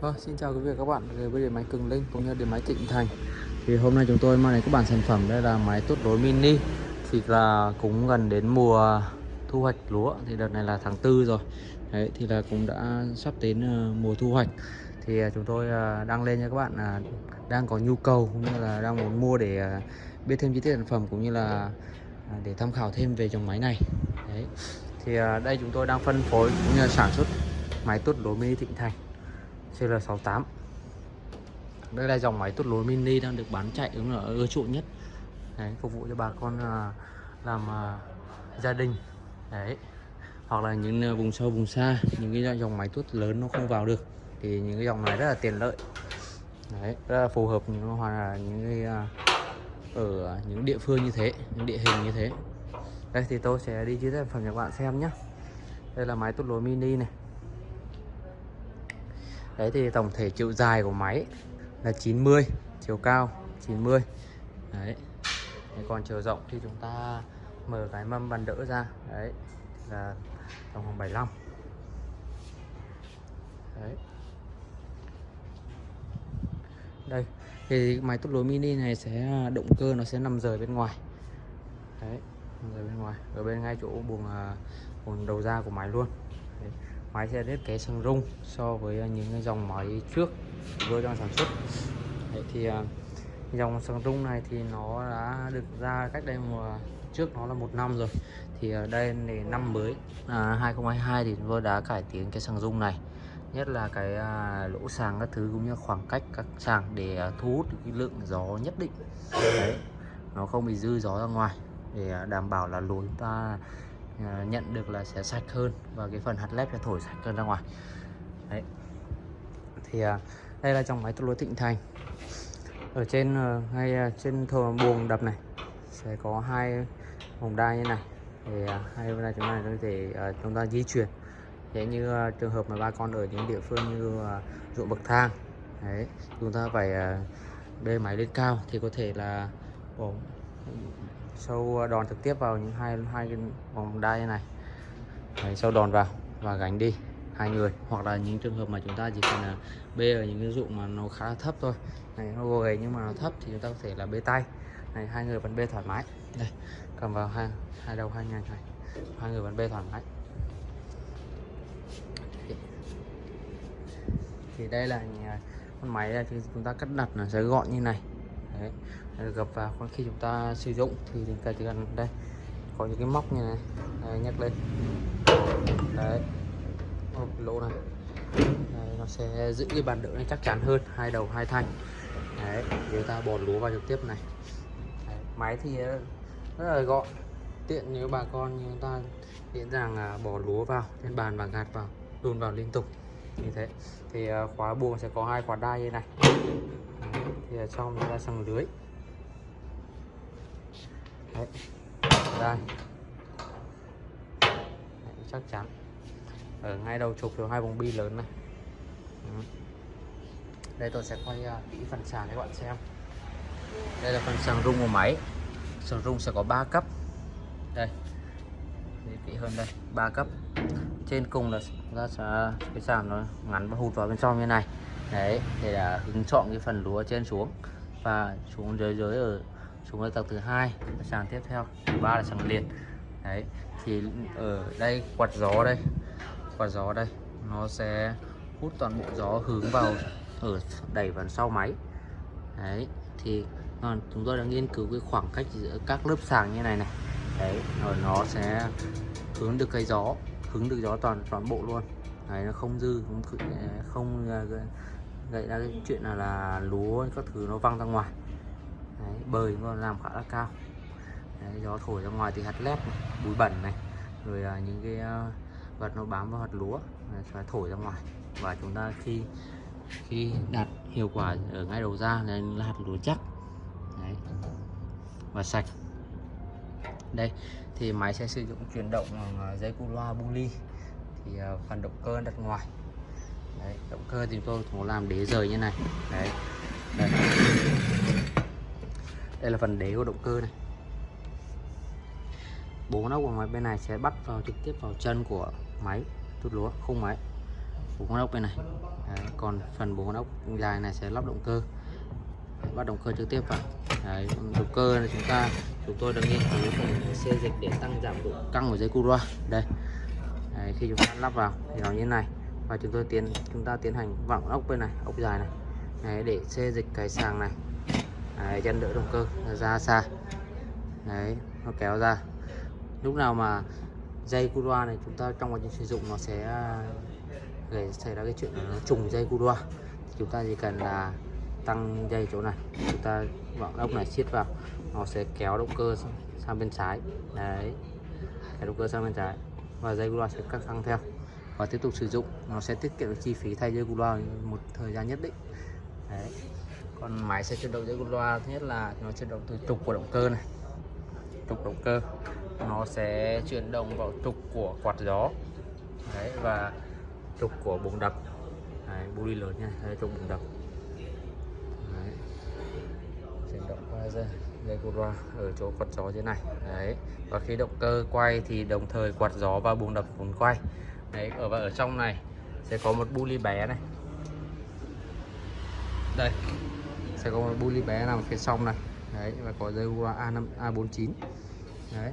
Vâng, xin chào quý vị và các bạn đến với điện máy Cường Linh cũng như điện máy Thịnh Thành. Thì hôm nay chúng tôi mang đến các bạn sản phẩm đây là máy tốt đối mini. Thì là cũng gần đến mùa thu hoạch lúa thì đợt này là tháng tư rồi. Đấy thì là cũng đã sắp đến ờ, mùa thu hoạch. Thì ờ, chúng tôi ờ, đăng lên cho các bạn là đang có nhu cầu cũng như là đang muốn mua để biết thêm chi tiết sản phẩm cũng như là để tham khảo thêm về dòng máy này. Đấy. Thì đây chúng tôi đang phân phối cũng như là sản xuất máy tốt đối mini Thịnh Thành CL68 đây là dòng máy tuốt lúa mini đang được bán chạy đúng là ưa chuộng nhất. Đấy, phục vụ cho bà con à, làm à, gia đình. Đấy. Hoặc là những à, vùng sâu vùng xa những cái dòng máy tuốt lớn nó không vào được thì những cái dòng này rất là tiện lợi. Đấy rất là phù hợp những hoặc là những cái ở những địa phương như thế những địa hình như thế. Đây thì tôi sẽ đi chia sẻ phần cho các bạn xem nhé đây là máy tuốt lúa mini này đấy thì tổng thể chiều dài của máy là 90 chiều cao 90 đấy. Đấy còn chiều rộng thì chúng ta mở cái mâm bàn đỡ ra. Đấy, là tổng khoảng 75 đấy. Đây, thì máy tút lúa mini này sẽ à, động cơ nó sẽ nằm rời bên ngoài. Đấy, nằm rời bên ngoài. Ở bên ngay chỗ buồng à, buồng đầu ra của máy luôn. Đấy máy sẽ thiết kế sân rung so với ờ, những cái dòng máy trước vừa đang sản xuất. Đấy thì ờ, dòng sân rung này thì nó đã được ra cách đây mùa trước nó là một năm rồi. Thì ở đây thì năm mới à, 2022 thì vừa đã cải tiến cái sừng rung này. Nhất là cái à, lỗ sàng các thứ cũng như khoảng cách các sàng để à, thu hút cái lượng gió nhất định. Đấy nó không bị dư gió ra ngoài để à, đảm bảo là lối chúng ta À, nhận được là sẽ sạch hơn và cái phần hạt lép sẽ thổi sạch hơn ra ngoài. Đấy. Thì à, đây là trong máy tua lúa thịnh thành. Ở trên uh, ngay à, trên thờ buồng đập này sẽ có hai vòng đai như này. Thì uh, hai vòng đai chúng ta có thể chúng ta di chuyển. Dễ như trường hợp mà ba con ở những địa phương như ruộng bậc thang đấy chúng ta phải uh, bê máy lên cao thì có thể là bỏ sâu ờ, đòn trực tiếp vào những hai hai cái vòng đai này. Đấy, sâu đòn vào và gánh đi hai người. Hoặc là những trường hợp mà chúng ta chỉ cần là bê ở những cái dụng mà nó khá là thấp thôi. Này nó gầy nhưng mà nó thấp thì chúng ta có thể là bê tay. Này hai người vẫn bê thoải mái. Đây cầm vào hai hai đầu hai nhanh này. Hai người vẫn bê thoải mái. Thì đây là ờ, con máy thì chúng ta cắt đặt là sẽ gọn như này đấy. Gập vào. Khi chúng ta sử dụng thì chúng ta chỉ cần đây có những cái móc như này. Đấy, nhắc lên. Đấy. Một lỗ này. Đấy, nó sẽ giữ cái bàn đỡ này chắc chắn hơn hai đầu hai thanh đấy chúng ta bỏ lúa vào trực tiếp này. Đấy, máy thì ờ, rất là gọn. Tiện nếu bà con như chúng ta dễ dàng là bỏ lúa vào trên bàn và gạt vào đun vào liên tục. Như thế. Thì ờ, khóa buồng sẽ có hai khóa đai như này thì ở trong ra ta lưới. Đấy. đây. Đấy, chắc chắn. Ở ngay đầu trục được hai vòng bi lớn này. Đấy. đây tôi sẽ quay à, kỹ phần sàn cho các bạn xem. Đây là phần sàng rung của máy. Sàng rung sẽ có 3 cấp. Đây. Để kỹ hơn đây ba cấp. Trên cùng là ra sẽ cái sàn nó ngắn và hụt vào bên trong như này đấy để là hứng chọn cái phần lúa trên xuống và xuống dưới dưới ở, xuống ở tầng thứ hai sàng tiếp theo, thứ ba là sàng liền. Đấy, thì ở đây, quạt gió đây, quạt gió đây, nó sẽ hút toàn bộ gió hướng vào ở đẩy vào sau máy. Đấy, thì chúng tôi đã nghiên cứu cái khoảng cách giữa các lớp sàng như này này. Đấy, rồi nó sẽ hướng được cái gió, hướng được gió toàn toàn bộ luôn. Đấy, nó không dư không không gây ra cái chuyện là là lúa các thứ nó văng ra ngoài. Đấy, bơi nó làm khá là cao. Đấy, gió thổi ra ngoài thì hạt lép này, bụi bẩn này rồi à, những cái uh, vật nó bám vào hạt lúa sẽ thổi ra ngoài. Và chúng ta khi khi đạt hiệu quả ở ngay đầu ra là hạt lúa chắc. Đấy. và sạch. Đây thì máy sẽ sử dụng chuyển động ờ, dây cu loa bu ly. Thì ờ, phần động cơ đặt ngoài đấy, động cơ thì tôi muốn làm đế rời như này. Đấy. Đây. đây là phần đế của động cơ này. Bố nóc của máy bên này sẽ bắt vào trực tiếp vào chân của máy tút lúa khung máy. Bốn con ốc bên này. Đấy, còn phần bốn con ốc dài này sẽ lắp động cơ. Đấy, bắt động cơ trực tiếp vào. Đấy, động cơ này chúng ta chúng tôi đã nghiên cứu phần xê dịch để tăng giảm độ căng của dây cu loa. Đây. Đấy, khi chúng ta lắp vào thì nó như thế này và chúng tôi tiến chúng ta tiến hành vặn ốc bên này ốc dài này. Đấy, để xê dịch cái sàng này. Đấy, chân đỡ động cơ ra xa. Đấy, nó kéo ra. Lúc nào mà dây cu loa này chúng ta trong quá trình sử dụng nó sẽ à, gây xảy ra cái chuyện nó trùng dây cu loa chúng ta chỉ cần là tăng dây chỗ này. Chúng ta vặn ốc này siết vào nó sẽ kéo động cơ sang- bên trái. Đấy kéo động cơ sang bên trái. Và dây cu loa sẽ cắt căng theo và tiếp tục sử dụng. Nó sẽ tiết kiệm được chi phí thay dây cu loa một thời gian nhất định. Đấy. Còn máy sẽ chuyển động dây cu loa thứ nhất là nó chuyển động từ trục của động cơ này. Trục động cơ nó sẽ chuyển động vào trục của quạt gió. Đấy và trục của bùng đập. Đấy, buli lớn nha hay trục bùng đập. Đấy. chuyển động qua dây dây cu loa ở chỗ quạt gió thế này. Đấy. Và khi động cơ quay thì đồng thời quạt gió và buông đập cũng quay đấy ở và ở trong này sẽ có một buli bé này. Đây sẽ có một buli bé nằm phía trong này. Đấy và có dây cu A5 A49 đấy.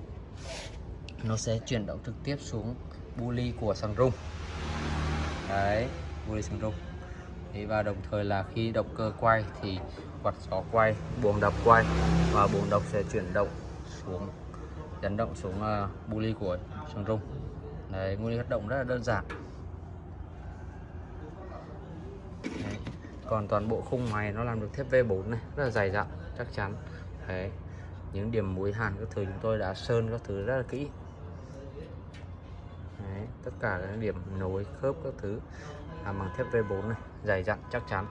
Nó sẽ chuyển động trực tiếp xuống buli của sàn rung. Đấy bu ly sàn rung. Đấy, và đồng thời là khi động cơ quay thì quạt gió quay buồng đập quay và buồng đập sẽ chuyển động xuống dẫn động xuống ờ, uh, buli của sàn rung đấy nguyên lý hoạt động rất là đơn giản. Đấy. còn toàn bộ khung máy nó làm được thép V4 này rất là dày dặn chắc chắn. Đấy những điểm mối hàn các thứ chúng tôi đã sơn các thứ rất là kỹ. Đấy, tất cả các điểm nối khớp các thứ làm bằng thép V4 này dày dặn chắc chắn.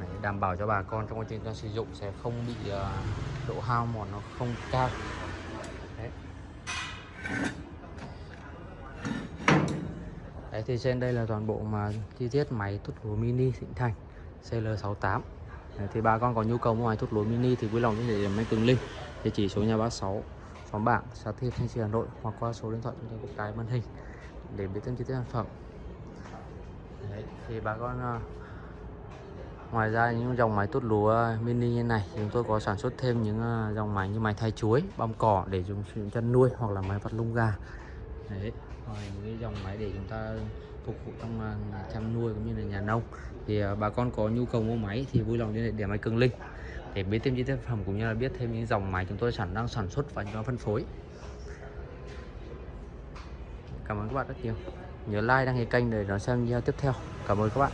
Đấy, đảm bảo cho bà con trong quá trình ta sử dụng sẽ không bị uh, độ hao mòn nó không cao. Đấy thì trên đây là toàn bộ mà chi tiết máy tút lúa mini Thịnh Thành CL68 Đấy, thì bà con có nhu cầu mua máy tút lúa mini thì vui lòng liên hệ máy Tường linh. Địa chỉ số nhà 36 xóm bảng xã Thiệp Thanh Trì Hà Nội hoặc qua số điện thoại chúng tôi có cái màn hình để biết thêm chi tiết sản phẩm. Đấy, thì bà con à, ngoài ra những dòng máy tút lúa mini như này chúng tôi có sản xuất thêm những à, dòng máy như máy thay chuối băm cỏ để dùng sử chăn nuôi hoặc là máy vặt lông gà. Đấy những cái dòng máy để chúng ta phục vụ trong à, nhà chăn nuôi cũng như là nhà nông, thì à, bà con có nhu cầu mua máy thì vui lòng liên hệ để máy cường linh để biết thêm chi tiết sản phẩm cũng như là biết thêm những dòng máy chúng tôi sản đang sản xuất và chúng tôi phân phối. Cảm ơn các bạn rất nhiều. Nhớ like, đăng ký kênh để đón xem video tiếp theo. Cảm ơn các bạn.